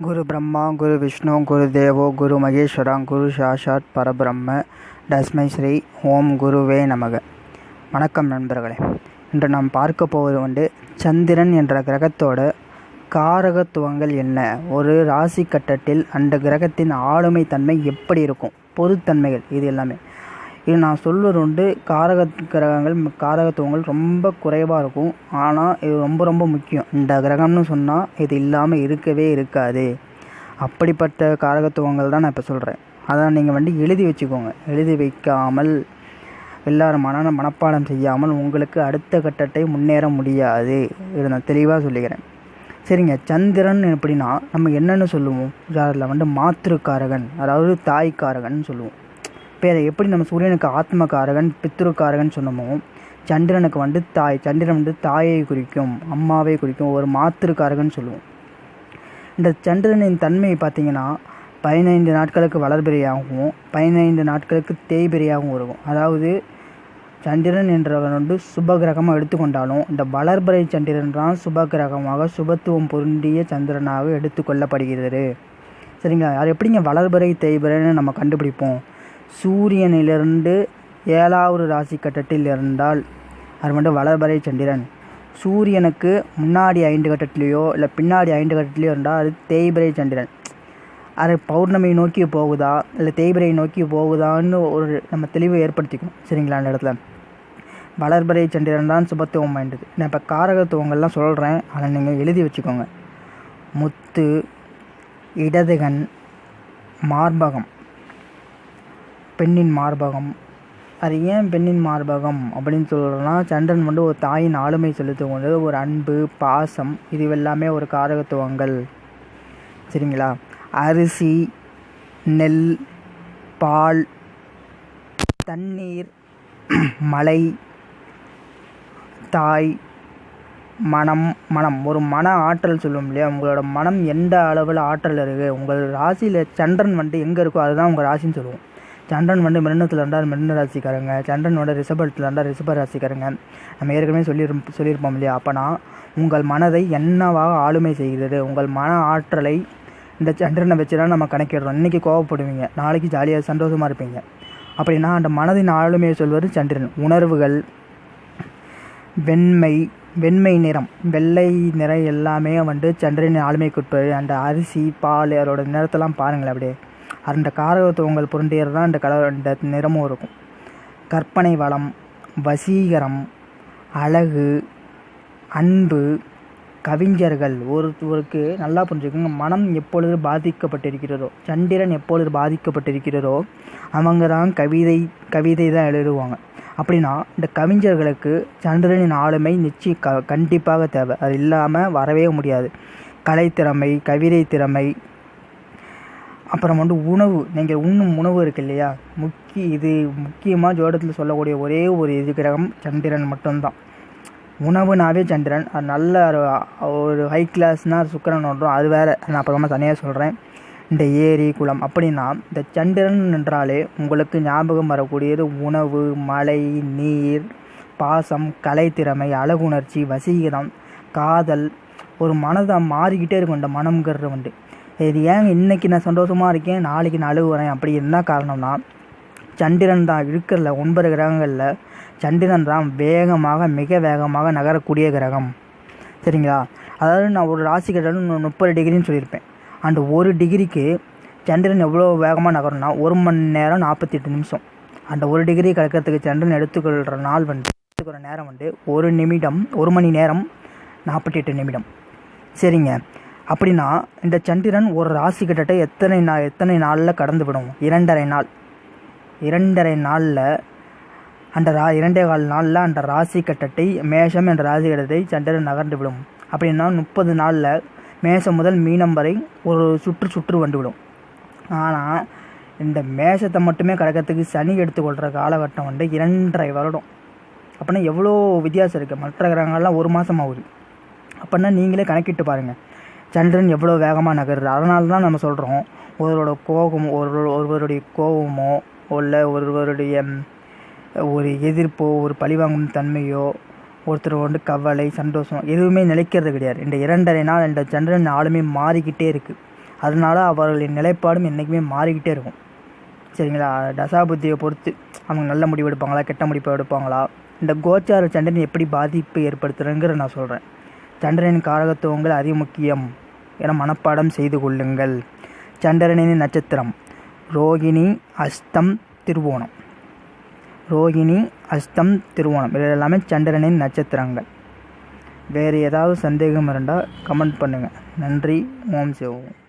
குரு பிரம்மா குரு விஷ்ணு குரு தேவோ குரு மகேஸ்வரா குரு சாஷாத் பரபிரம்ம தஸ்மை ஸ்ரீ ஓம் குருவே நமக. வணக்கம் நண்பர்களே. இன்று நாம் பார்க்க போவது வந்து சந்திரன் என்ற கிரகத்தோட காரகத்துவங்கள் என்ன? ஒரு ராசி கட்டத்தில் அந்த கிரகத்தின் ஆளுமை தன்மை எப்படி இருக்கும்? பொதுத்தன்மைகள் இது எல்லாமே. இது நான் சொல்வது உண்டு காரக கிரகங்கள் காரகத்துவங்கள் ரொம்ப குறைவாக இருக்கும். ஆனால் இது ரொம்ப ரொம்ப முக்கியம். இந்த கிரகம்னு சொன்னால் இது இல்லாமல் இருக்கவே இருக்காது. அப்படிப்பட்ட காரகத்துவங்கள் தான் நான் இப்போ சொல்கிறேன் அதான் நீங்கள் வந்து எழுதி வச்சுக்கோங்க. எழுதி வைக்காமல் எல்லாரும் மன மனப்பாடம் செய்யாமல் உங்களுக்கு அடுத்த கட்டத்தை முன்னேற முடியாது. இதை நான் தெளிவாக சொல்லிக்கிறேன். சரிங்க. சந்திரன் எப்படின்னா நம்ம என்னென்னு சொல்லுவோம்? அதில் வந்து மாத்திருக்காரகன் அதாவது தாய்க்காரகன் சொல்லுவோம். இப்போ அதை எப்படி நம்ம சூரியனுக்கு ஆத்மகாரகன் பித்ருக்காரகன் சொன்னோமோ சந்திரனுக்கு வந்து தாய் சந்திரன் வந்து தாயை குறிக்கும் அம்மாவை குறிக்கும் ஒரு மாத்திருக்காரகன் சொல்லுவோம். இந்த சந்திரனின் தன்மையை பார்த்திங்கன்னா பதினைந்து நாட்களுக்கு வளர்பிறையாகவும் பதினைந்து நாட்களுக்கு தேய்பிறையாகவும் இருக்கும். அதாவது சந்திரன் என்றவன் வந்து சுப கிரகமாக எடுத்துக்கொண்டாலும் இந்த வளர்பிறை சந்திரன் தான் சுப கிரகமாக சுபத்துவம் பொருந்திய சந்திரனாக எடுத்துக்கொள்ளப்படுகிறது. சரிங்களா? அது எப்படிங்க வளர்பிறை தேய்பிறைன்னு நம்ம கண்டுபிடிப்போம்? சூரியனிலிருந்து ஏழாவது ராசி கட்டத்தில் இருந்தால் அது வந்து வளர்பறை சந்திரன். சூரியனுக்கு முன்னாடி ஐந்து கட்டத்துலேயோ இல்லை பின்னாடி ஐந்து கட்டத்துலேயோ இருந்தால் அது தேய்பிரை சந்திரன். அது பௌர்ணமி நோக்கி போகுதா இல்லை தேய்பிரை நோக்கி போகுதான்னு ஒரு நம்ம தெளிவை ஏற்படுத்திக்கணும். சரிங்களா அந்த இடத்துல. வளர்பறை சந்திரன் தான் சுபத்துவம் வாய்ந்தது. நான் இப்போ காரகத்துவங்கள்லாம் சொல்கிறேன் அதை நீங்கள் எழுதி வச்சுக்கோங்க. முத்து இடதுகன் மார்பகம். பெண்ணின் மார்பகம். அது ஏன் பெண்ணின் மார்பகம் அப்படின்னு சொல்கிறோன்னா சந்திரன் வந்து ஒரு தாயின் ஆளுமை செலுத்தும் கொண்டு ஒரு அன்பு பாசம் இது எல்லாமே ஒரு காரகத்துவங்கள். சரிங்களா? அரிசி நெல் பால் தண்ணீர் மலை தாய் மனம் மனம். ஒரு மன ஆற்றல் சொல்லுவோம் இல்லையா? உங்களோட மனம் எந்த அளவில் ஆற்றல் இருக்குது உங்கள் ராசியில் சந்திரன் வந்து எங்கே இருக்கோ அதுதான் உங்கள் ராசின்னு சொல்லுவோம். சந்திரன் வந்து மிருணத்தில் இருந்தால் மிருண ராசிக்காரங்க. சந்திரன் வந்து ரிஷபத்தில் இருந்தால் ரிஷப ராசிக்காரங்க. நம்ம ஏற்கனவே சொல்லியிருப்போம் சொல்லியிருப்போம் இல்லையா? அப்போனா உங்கள் மனதை என்னவாக ஆளுமை செய்கிறது? உங்கள் மன ஆற்றலை இந்த சந்திரனை வச்சு தான் நம்ம கணக்கிடுறோம். இன்றைக்கி கோவப்படுவீங்க. நாளைக்கு ஜாலியாக சந்தோஷமாக இருப்பீங்க. அப்படின்னா அந்த மனதின் ஆளுமையை சொல்வது சந்திரன். உணர்வுகள் வெண்மை வெண்மை நிறம் வெள்ளை நிறம் எல்லாமே வந்து சந்திரனின் ஆளுமைக்குட்பது அந்த அரிசி பால் அதோட நிறத்தெல்லாம் பாருங்களேன் அப்படியே. அந்த காரகத்துவங்கள் புரண்டியது தான் இந்த கலர் இந்த நிறமும் இருக்கும். கற்பனை வளம் வசீகரம் அழகு அன்பு கவிஞர்கள் ஒருத்தருக்கு நல்லா புரிஞ்சுக்கோங்க. மனம் எப்பொழுது பாதிக்கப்பட்டிருக்கிறதோ சந்திரன் எப்பொழுது பாதிக்கப்பட்டிருக்கிறதோ அவங்க தான் கவிதை கவிதை தான் எழுதுவாங்க. அப்படின்னா இந்த கவிஞர்களுக்கு சந்திரனின் ஆளுமை நிச்சயம் க கண்டிப்பாக தேவை. அது இல்லாமல் வரவே முடியாது. கலைத்திறமை கவிதை திறமை அப்புறம் வந்து உணவு நீங்கள் உண்ணும் உணவு இருக்கு இல்லையா முக்கிய இது முக்கியமாக ஜோடத்தில் சொல்லக்கூடிய ஒரே ஒரு இது கிரகம் சந்திரன் மட்டும்தான். உணவுனாவே சந்திரன். அது நல்ல ஒரு ஹை கிளாஸ்னால் சுக்கரன் ஒன்றும் அது வேறு. நான் அப்புறமா தனியாக சொல்கிறேன் இந்த ஏரி குளம். அப்படின்னா இந்த சந்திரன் என்றாலே உங்களுக்கு ஞாபகம் வரக்கூடியது உணவு மழை நீர் பாசம் கலைத்திறமை அழகுணர்ச்சி வசீகரம் காதல். ஒரு மனதை மாறிக்கிட்டே இருக்கும். இந்த மனம்ங்கிறது வந்து இது ஏன் இன்றைக்கி நான் சந்தோஷமாக இருக்கேன்? நாளைக்கு நான் அழுகுறேன் அப்படி என்ன காரணம்னா சந்திரன் தான் இருக்கிறல ஒன்பது கிரகங்களில். சந்திரன் தான் வேகமாக மிக வேகமாக நகரக்கூடிய கிரகம். சரிங்களா? அதாவது நான் ஒரு ராசி கட்டம் முப்பது டிகிரின்னு சொல்லியிருப்பேன். அந்த ஒரு டிகிரிக்கு சந்திரன் எவ்வளோ வேகமாக நகரும்னா ஒரு மணி நேரம் நாற்பத்தி எட்டு நிமிஷம். அந்த ஒரு டிகிரி கலக்கிறதுக்கு சந்திரன் எடுத்துக்கொள்கிற நாள் வந்து எடுத்துக்கிற நேரம் வந்து ஒரு நிமிடம் ஒரு மணி நேரம் நாற்பத்தி எட்டு நிமிடம். சரிங்க. அப்படின்னா இந்த சந்திரன் ஒரு ராசி கிட்டத்தட்ட எத்தனை நாள் எத்தனை நாளில் கடந்து விடும்? இரண்டரை நாள். இரண்டரை நாளில் அந்த ரா இரண்டே கால் நாளில் அந்த ராசி கட்டத்தை மேஷம் என்ற ராசி கட்டத்தை சந்திரன் நகர்ந்து விடும். அப்படின்னா முப்பது நாளில் மேஷம் முதல் மீனம் வரை ஒரு சுற்று சுற்று வந்துவிடும் ஆனால் இந்த மேஷத்தை மட்டுமே கடக்கிறதுக்கு சனி எடுத்துக்கொள்கிற காலகட்டம் வந்து இரண்டரை வருடம். அப்படின்னா எவ்வளோ வித்தியாசம் இருக்குது மற்ற கிரகங்கள்லாம் ஒரு மாதம் ஆகுது. அப்படின்னா நீங்களே கணக்கிட்டு பாருங்கள் சந்திரன் எவ்வளோ வேகமாக நகருது. அதனால தான் நம்ம சொல்கிறோம் ஒருவரோட கோபம் ஒரு ஒருவருடைய கோபமோ இல்லை ஒருவருடைய ஒரு எதிர்ப்போ ஒரு பழிவாங்கும் தன்மையோ ஒருத்தர் வந்து கவலை சந்தோஷம் எதுவுமே நிலைக்கிறது கிடையாது. இந்த இரண்டரை நாள் இந்த சந்திரன் ஆளுமே மாறிக்கிட்டே இருக்குது அதனால அவர்களின் நிலைப்பாடும் என்றைக்குமே மாறிக்கிட்டே இருக்கும். சரிங்களா? தசாபுத்தியை பொறுத்து அவங்க நல்ல முடிவு எடுப்பாங்களா கெட்ட முடிவு எடுப்பாங்களா? இந்த கோச்சார சந்திரன் எப்படி பாதிப்பு ஏற்படுத்துறங்கிற நான் சொல்கிறேன் சந்திரனின் காரகத்துவங்கள் அதிக முக்கியம் என மனப்பாடம் செய்து கொள்ளுங்கள். சந்திரனின் நட்சத்திரம். ரோகிணி அஸ்தம் திருவோணம். ரோகிணி அஸ்தம் திருவோணம். இது எல்லாமே சந்திரனின் நட்சத்திரங்கள். வேறு ஏதாவது சந்தேகம் இருந்தால் கமெண்ட் பண்ணுங்கள் நன்றி. ஓம் சிவம்.